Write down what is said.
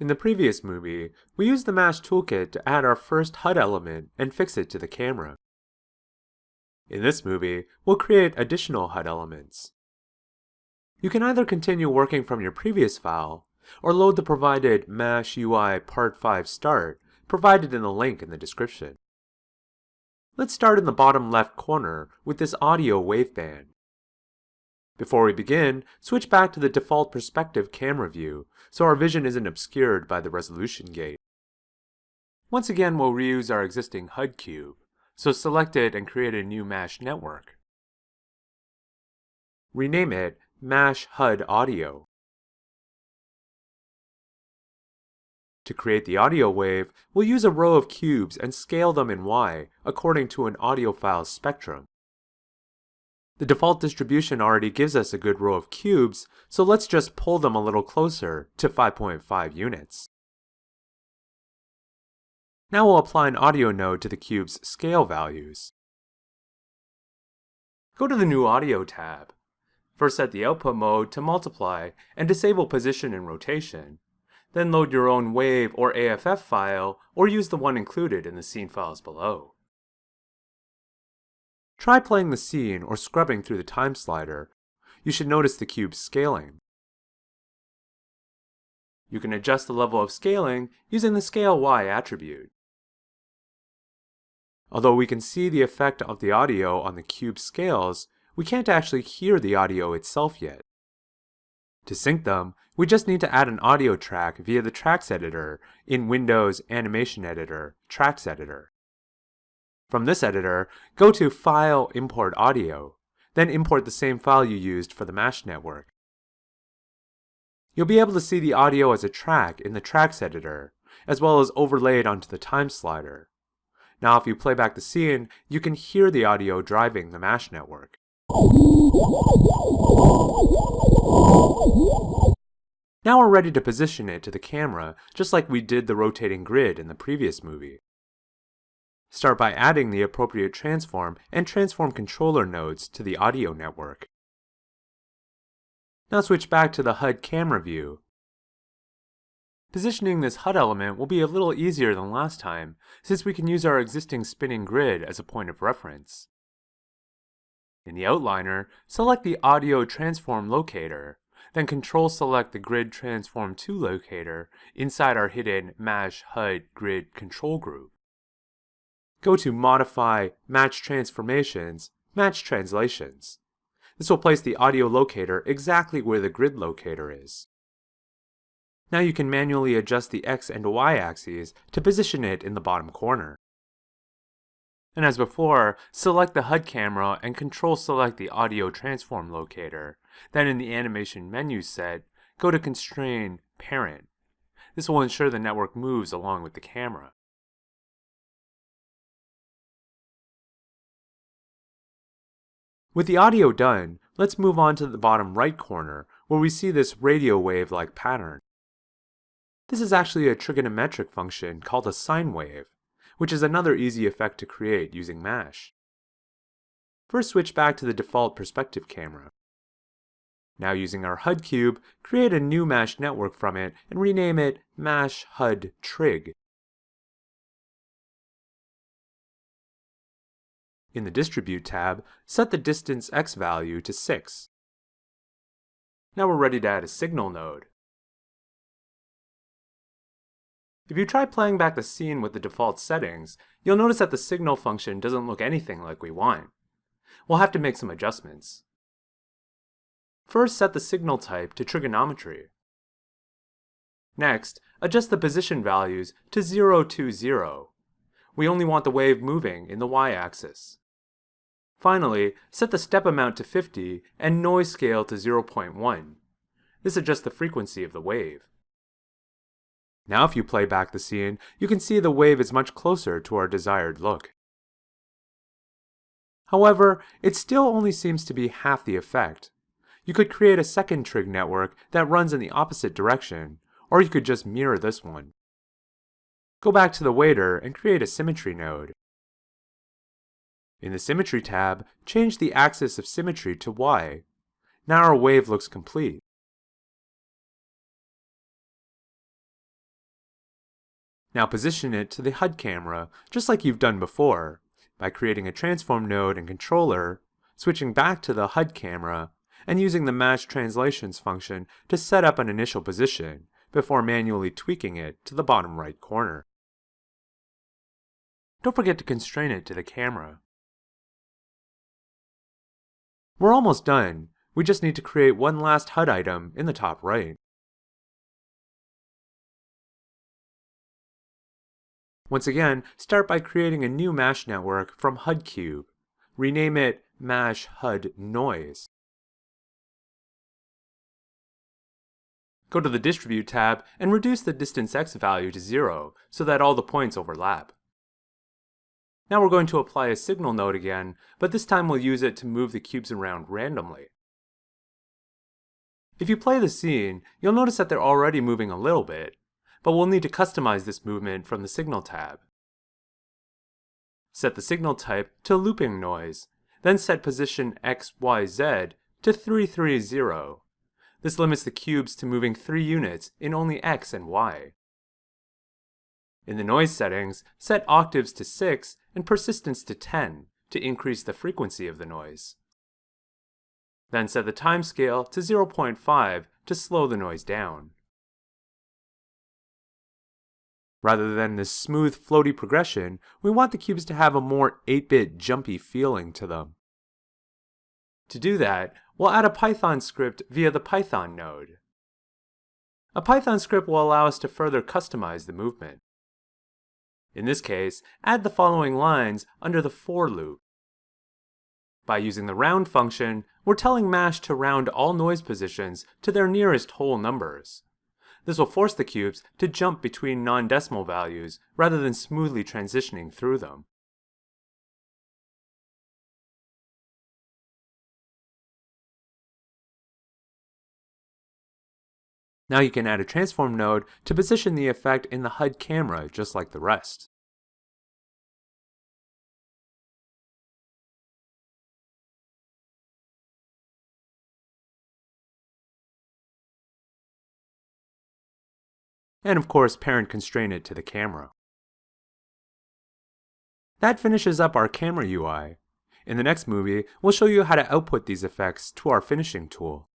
In the previous movie, we used the Mash toolkit to add our first HUD element and fix it to the camera. In this movie, we'll create additional HUD elements. You can either continue working from your previous file, or load the provided MASH UI Part 5 Start provided in the link in the description. Let's start in the bottom left corner with this audio waveband. Before we begin, switch back to the default perspective camera view so our vision isn't obscured by the resolution gate. Once again, we'll reuse our existing HUD cube. So select it and create a new MASH network. Rename it MASH HUD Audio. To create the audio wave, we'll use a row of cubes and scale them in Y according to an audiophile's spectrum. The default distribution already gives us a good row of cubes, so let's just pull them a little closer to 5.5 units. Now we'll apply an audio node to the cube's scale values. Go to the New Audio tab. First set the output mode to multiply and disable position and rotation. Then load your own WAV or AIFF file or use the one included in the scene files below. Try playing the scene or scrubbing through the time slider. You should notice the cube scaling. You can adjust the level of scaling using the Scale Y attribute. Although we can see the effect of the audio on the cube scales, we can't actually hear the audio itself yet. To sync them, we just need to add an audio track via the Tracks Editor in Windows Animation Editor, Tracks Editor. From this editor, go to File Import Audio, then import the same file you used for the MASH network. You'll be able to see the audio as a track in the Tracks Editor, as well as overlay it onto the time slider. Now if you play back the scene, you can hear the audio driving the MASH network. Now we're ready to position it to the camera, just like we did the rotating grid in the previous movie. Start by adding the appropriate transform and transform controller nodes to the audio network. Now switch back to the HUD camera view Positioning this HUD element will be a little easier than last time, since we can use our existing spinning grid as a point of reference. In the outliner, select the Audio Transform locator, then Control-select the Grid Transform To locator inside our hidden MASH HUD Grid control group. Go to Modify Match Transformations, Match Translations. This will place the audio locator exactly where the grid locator is. Now you can manually adjust the X and Y axes to position it in the bottom corner. And as before, select the HUD camera and control select the audio transform locator. Then in the animation menu set, go to constrain parent. This will ensure the network moves along with the camera. With the audio done, let's move on to the bottom right corner where we see this radio wave-like pattern. This is actually a trigonometric function called a sine wave, which is another easy effect to create using MASH. First switch back to the default perspective camera. Now using our HUD cube, create a new MASH network from it and rename it MASH HUD Trig. In the Distribute tab, set the distance x value to 6. Now we're ready to add a signal node. If you try playing back the scene with the default settings, you'll notice that the signal function doesn't look anything like we want. We'll have to make some adjustments. First, set the signal type to trigonometry. Next, adjust the position values to 0 to 0. We only want the wave moving in the y-axis. Finally, set the step amount to 50 and noise scale to 0.1. This adjusts the frequency of the wave. Now if you play back the scene, you can see the wave is much closer to our desired look. However, it still only seems to be half the effect. You could create a second trig network that runs in the opposite direction, or you could just mirror this one. Go back to the waiter and create a symmetry node. In the Symmetry tab, change the axis of symmetry to Y. Now our wave looks complete. Now position it to the HUD camera, just like you've done before, by creating a transform node and controller, switching back to the HUD camera, and using the match translations function to set up an initial position before manually tweaking it to the bottom right corner. Don't forget to constrain it to the camera. We're almost done. We just need to create one last HUD item in the top right. Once again, start by creating a new MASH network from HUDcube. Rename it MASH HUD Noise. Go to the Distribute tab and reduce the distance x value to 0 so that all the points overlap. Now we're going to apply a signal node again, but this time we'll use it to move the cubes around randomly. If you play the scene, you'll notice that they're already moving a little bit, but we'll need to customize this movement from the Signal tab. Set the signal type to looping noise, then set position XYZ to 330. This limits the cubes to moving 3 units in only X and Y. In the noise settings, set octaves to 6 and persistence to 10 to increase the frequency of the noise. Then set the time scale to 0.5 to slow the noise down. Rather than this smooth, floaty progression, we want the cubes to have a more 8-bit jumpy feeling to them. To do that, we'll add a Python script via the Python node. A Python script will allow us to further customize the movement. In this case, add the following lines under the for loop. By using the round function, we're telling MASH to round all noise positions to their nearest whole numbers. This will force the cubes to jump between non-decimal values rather than smoothly transitioning through them. Now you can add a transform node to position the effect in the HUD camera just like the rest. and of course parent constrain it to the camera. That finishes up our camera UI. In the next movie, we'll show you how to output these effects to our finishing tool.